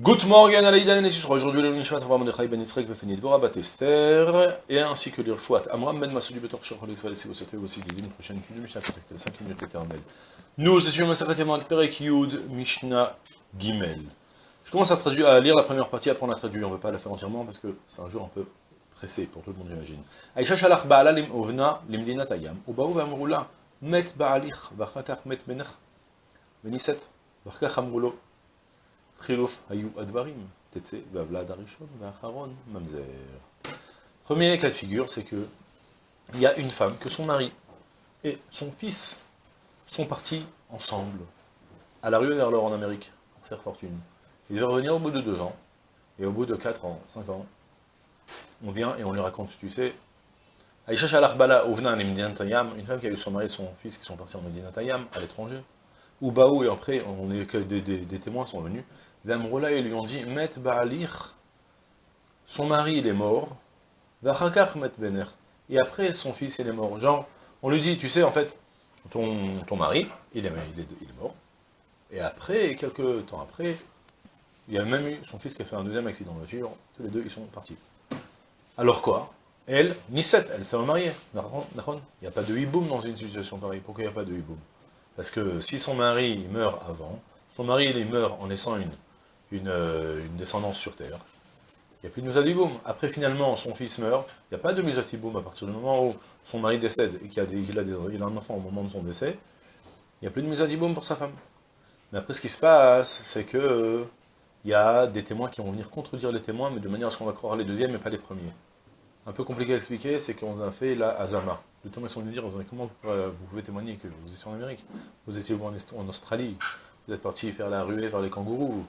Good morning, Alaïdan et aujourd'hui le Nishmat Avram Mordechai Ben Yitzrek Vefenit Dvorah Bat et ainsi que l'Irfouat Amram Ben Masoudi Betor Shachol Israël, si vous souhaitez aussi d'une prochaine cul de Mishnah, contactez 5 minutes éternelles. Nous étudions Masachet Yaman Perek Yud Mishnah Gimel. Je commence à, traduire, à lire la première partie, après on la traduit, on ne va pas la faire entièrement parce que c'est un jour un peu pressé pour tout le monde, j'imagine. Aïcha Shalach Ba'ala Lim Ovna Limdina Tayam, Ubaou Vamrula, Met Ba'alich, Vachakach Met Benech, Beniset, Vachakach Premier cas de figure, c'est que il y a une femme, que son mari et son fils sont partis ensemble à la rue vers l'or en Amérique pour faire fortune. Ils devaient revenir au bout de deux ans, et au bout de quatre ans, cinq ans, on vient et on lui raconte, tu sais, Aïcha Shalachbala une femme qui a eu son mari et son fils qui sont partis en Medina Tayam, à l'étranger, ou Baou, et après, on est des, des témoins sont venus, Vamrola, ils lui ont dit, Met son mari il est mort, Vachakach Met Bener, et après son fils il est mort. Genre, on lui dit, tu sais, en fait, ton, mari, il est, mort, et après, quelques temps après, il y a même eu son fils qui a fait un deuxième accident de voiture, tous les deux ils sont partis. Alors quoi? Elle, Nisset, elle s'est remariée. Il n'y a pas de hiboum dans une situation pareille. Pourquoi il n'y a pas de hiboum? Parce que si son mari meurt avant, son mari il meurt en laissant une euh, une, descendance sur terre. Il n'y a plus de Mizadiboum. Après, finalement, son fils meurt, il n'y a pas de Mizadiboum à partir du moment où son mari décède et qu'il a, a, un enfant au moment de son décès. Il n'y a plus de Mizadiboum pour sa femme. Mais après, ce qui se passe, c'est que euh, il y a des témoins qui vont venir contredire les témoins, mais de manière à ce qu'on va croire les deuxièmes et pas les premiers. Un peu compliqué à expliquer, c'est qu'on a fait la Azama. Le témoins sont venus dire, comment vous pouvez témoigner que vous étiez en Amérique Vous étiez en Australie Vous êtes parti faire la ruée vers les kangourous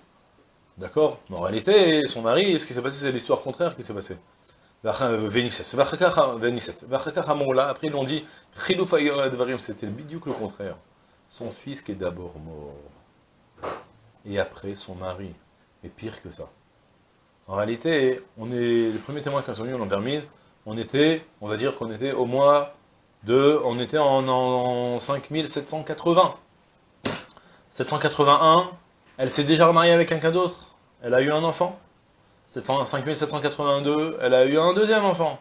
D'accord En réalité, son mari, ce qui s'est passé, c'est l'histoire contraire qui s'est passée. Après, ils l'ont dit, c'était le le contraire. Son fils qui est d'abord mort. Et après, son mari. Et pire que ça. En réalité, on est, les premiers témoins qui sont venus, on l'ont permise, on était, on va dire qu'on était au mois de, on était en, en 5780. 781, elle s'est déjà remariée avec quelqu'un d'autre? Elle a eu un enfant. 5782, elle a eu un deuxième enfant.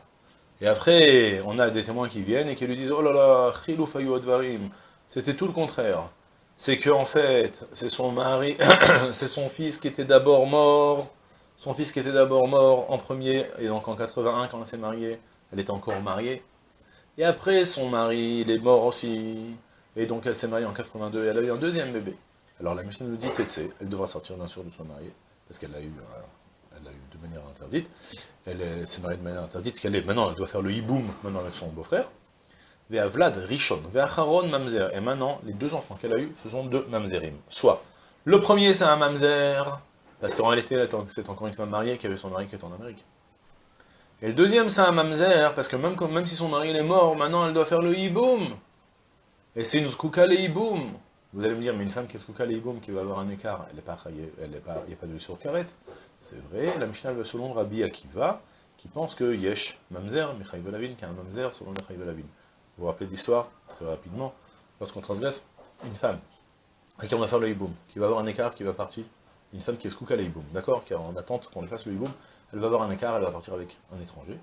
Et après, on a des témoins qui viennent et qui lui disent « Oh là là, chilou advarim ». C'était tout le contraire. C'est que en fait, c'est son mari, c'est son fils qui était d'abord mort, son fils qui était d'abord mort en premier, et donc en 81, quand elle s'est mariée, elle était encore mariée. Et après, son mari, il est mort aussi, et donc elle s'est mariée en 82, et elle a eu un deuxième bébé. Alors la machine nous dit, Tétsé, elle devra sortir bien sûr de son mari, parce qu'elle l'a eu, euh, elle l'a eu de manière interdite. Elle s'est mariée de manière interdite, qu'elle est, maintenant elle doit faire le hiboum, maintenant avec son beau-frère. Vea Vlad Rishon, Vea Haron Mamzer. Et maintenant, les deux enfants qu'elle a eus, ce sont deux Mamzerim. Soit, le premier c'est un Mamzer, parce qu'en réalité, c'est encore une femme mariée qui avait son mari qui est en Amérique. Et le deuxième c'est un Mamzer, parce que même, même si son mari est mort, maintenant elle doit faire le hiboum. Et c'est une skouka le hiboum. Vous allez me dire, mais une femme qui est sous qui va avoir un écart, elle n'est pas, elle il n'y a pas de sur carrette. C'est vrai, la Mishnah va selon Rabbi Akiva, qui pense que Yesh Mamzer, Michaï Lavin, qui a un Mamzer selon Michaï Lavin. Vous vous rappelez l'histoire, très rapidement, lorsqu'on transgresse une femme, à qui on va faire le qui va avoir un écart, qui va partir, une femme qui est skouka le hiboum, d'accord, qui est en attente qu'on lui fasse le elle va avoir un écart, elle va partir avec un étranger,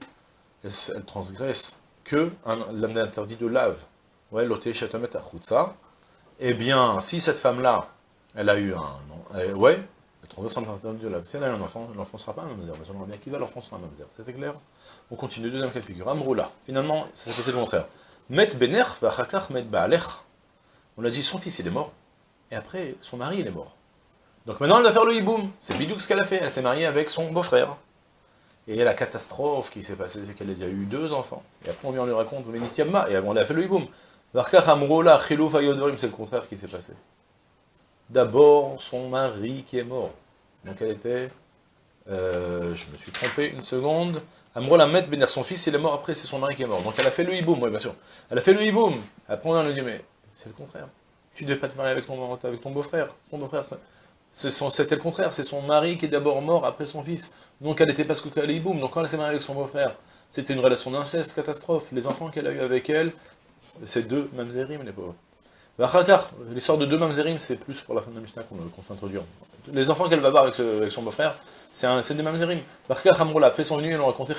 elle, transgresse que l'interdit de lave, ouais, l'oté chatamet achutsa, eh bien, si cette femme-là, elle a eu un... Euh, ouais, elle a eu un enfant, l'enfant sera pas un mamzer. Mais selon qui va, l'enfant sera un mamzer. C'était clair? On continue, deuxième cas de figure. Amroula. Finalement, ça s'est passé le contraire. Met bener vachakach met baalech. On a dit, son fils, il est mort. Et après, son mari, il est mort. Donc maintenant, elle va faire le hiboum. C'est bidou ce qu'elle a fait. Elle s'est mariée avec son beau-frère. Et la catastrophe qui s'est passée, c'est qu'elle a déjà eu deux enfants. Et après, on vient lui raconte, et elle a fait le hiboum. C'est le contraire qui s'est passé. D'abord, son mari qui est mort. Donc elle était... Euh, je me suis trompé une seconde. Amrola Met Béner, son fils, il est mort après, c'est son mari qui est mort. Donc elle a fait le hiboum, oui bien sûr. Elle a fait le hiboum. Après on lui dit, mais c'est le contraire. Tu ne devais pas te marier avec ton, avec ton beau-frère. Ton beau-frère, c'était le contraire. C'est son mari qui est d'abord mort après son fils. Donc elle n'était pas ce que le hiboum. Donc quand elle s'est mariée avec son beau-frère, c'était une relation d'inceste, catastrophe. Les enfants qu'elle a eu avec elle, c'est deux mamzerim, les pauvres. L'histoire de deux mamzerim, c'est plus pour la fin de la Mishnah qu'on qu introduire. Les enfants qu'elle va voir avec, son beau-frère, c'est des mamzerim. Après, sont venus et l'ont raconté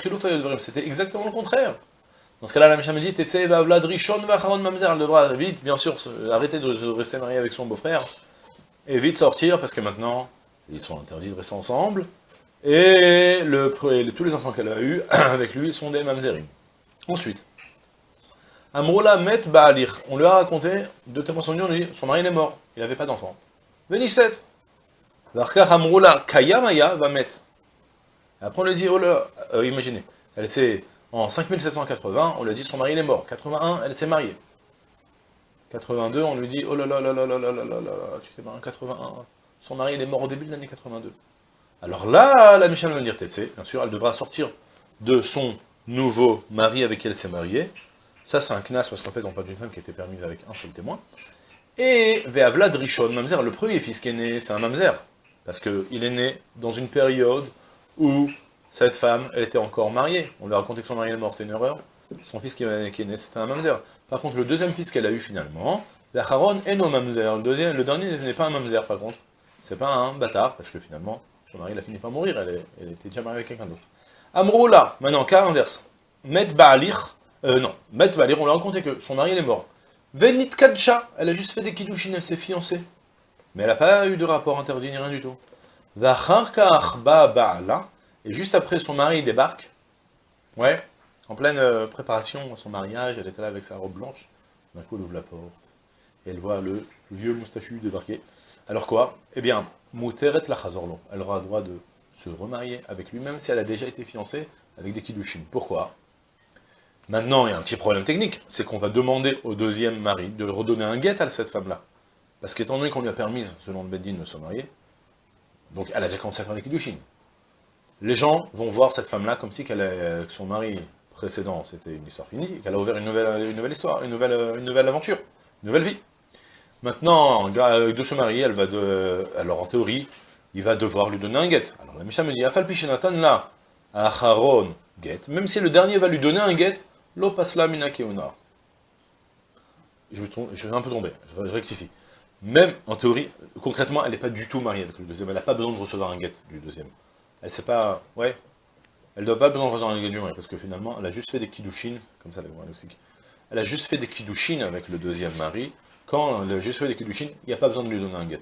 C'était exactement le contraire. Dans ce cas-là, la Mishnah me dit Rishon Mamzer. Elle devra vite, bien sûr, arrêter de rester mariée avec son beau-frère et vite sortir parce que maintenant, ils sont interdits de rester ensemble. Et, le, tous les enfants qu'elle a eus avec lui sont des mamzerim. Ensuite, Amroula met Baalir. On lui a raconté, deux témoins sont venus, on lui dit, son mari est mort, il n'avait pas d'enfant. Vénisset. L'arkar Amroula Kayamaya va mettre. Après on lui dit, oh là, euh, imaginez, elle s'est, en 5780, on lui a dit, son mari est mort. 81, elle s'est mariée. 82, on lui dit, oh là là là là là là là là là, tu t'es marié en 81. Son mari est mort au début de l'année 82. Alors là, la Michelle va dire, bien sûr, elle devra sortir de son nouveau mari avec qui elle s'est mariée, ça, c'est un knas, parce qu'en fait, on parle d'une femme qui était permise avec un seul témoin. Et Ve'avlad Rishon, Mamzer, le premier fils qui est né, c'est un Mamzer. Parce qu'il est né dans une période où cette femme, elle était encore mariée. On lui a raconté que son mari est mort, c'est une erreur. Son fils qui est né, c'était un Mamzer. Par contre, le deuxième fils qu'elle a eu finalement, Ve'acharon est no Mamzer. Le, le dernier n'est pas un Mamzer, par contre. C'est pas un bâtard, parce que finalement, son mari, il a fini par mourir, elle, était déjà mariée avec quelqu'un d'autre. Amroula, maintenant, cas inverse. Met euh, non, Maître Valérie, on lui a raconté que son mari est mort. Venit Kadcha, elle a juste fait des kiddushin, elle s'est fiancée. Mais elle n'a pas eu de rapport interdit ni rien du tout. Et juste après, son mari débarque. Ouais, en pleine euh, préparation à son mariage, elle était là avec sa robe blanche. D'un coup, elle ouvre la porte. Et elle voit le vieux moustachu débarquer. Alors quoi? Eh bien, Mouteret la Elle aura le droit de se remarier avec lui, même si elle a déjà été fiancée avec des kiddushin. Pourquoi? Maintenant, il y a un petit problème technique, c'est qu'on va demander au deuxième mari de redonner un guet à cette femme-là. Parce qu'étant donné qu'on lui a permis, selon le Beddin, de se marier, donc elle a déjà commencé à faire des kiddushin. Les gens vont voir cette femme-là comme si son mari précédent, c'était une histoire finie, qu'elle a ouvert une nouvelle, une nouvelle histoire, une nouvelle, une nouvelle aventure, une nouvelle vie. Maintenant, de se marier, elle va de, alors en théorie, il va devoir lui donner un guet. Alors la Misha me dit, Afal Pishenatan là, Acharon, guet, même si le dernier va lui donner un guet, Lo pasla mina Je me suis un peu tombé, je, rectifie. Même, en théorie, concrètement, elle n'est pas du tout mariée avec le deuxième. Elle n'a pas besoin de recevoir un guet du deuxième. Elle sait pas... Ouais. Elle doit pas besoin de recevoir un guet du mari, parce que finalement, elle a juste fait des kiddushin, comme ça, la aussi. Elle a juste fait des kiddushin avec le deuxième mari. Quand elle a juste fait des kiddushin, il n'y a pas besoin de lui donner un guet.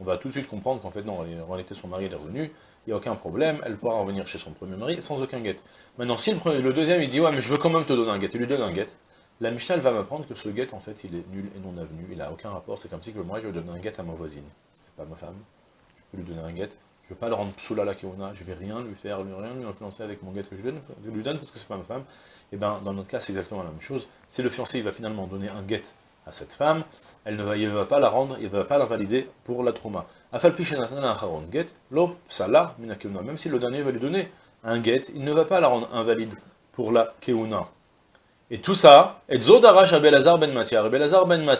On va tout de suite comprendre qu'en fait, non, en réalité, son mari est revenu, n'y a aucun problème, elle pourra revenir chez son premier mari sans aucun guet. Maintenant, si le, deuxième, il dit, ouais, mais je veux quand même te donner un guet, il lui donne un guet, la Mishnah, va m'apprendre que ce guet, en fait, il est nul et non avenu, il n'a aucun rapport, c'est comme si que moi, je vais donner un guet à ma voisine. C'est pas ma femme, je peux lui donner un guet, je ne vais pas le rendre psoula la keona, je vais rien lui faire, rien lui influencer avec mon guet que je lui donne, je lui donne parce que c'est pas ma femme. Et eh bien, dans notre cas, c'est exactement la même chose. Si le fiancé, il va finalement donner un guet à cette femme, elle ne va, il ne va pas la rendre, il ne va pas la valider pour la trauma. Même si le dernier va lui donner un get, il ne va pas la rendre invalide pour la keuna. Et tout ça, et Zodarash Abelazar ben. Abelazar ben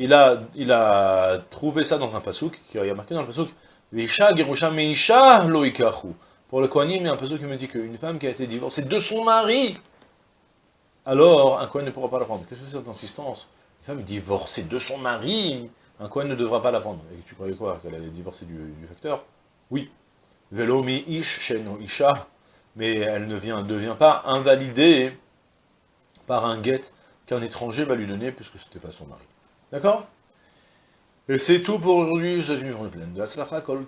il a, il a trouvé ça dans un pasouk, qui a marqué dans le pasouk, Visha Gerusha Meisha Loikachu. Pour le Kohanim, il y a un pasouk qui me dit qu'une femme qui a été divorcée de son mari, alors un Kohen ne pourra pas la prendre. Qu'est-ce que c'est cette insistance Une femme divorcée de son mari, un Kohen ne devra pas la prendre. Et tu croyais quoi? Qu'elle allait divorcer du, facteur? Oui. Velo mi ish sheno isha. Mais elle ne vient, devient pas invalidée par un guet qu'un étranger va lui donner, puisque ce n'était pas son mari. D'accord? Et c'est tout pour aujourd'hui, je suis une journée pleine de Aslaka Kol.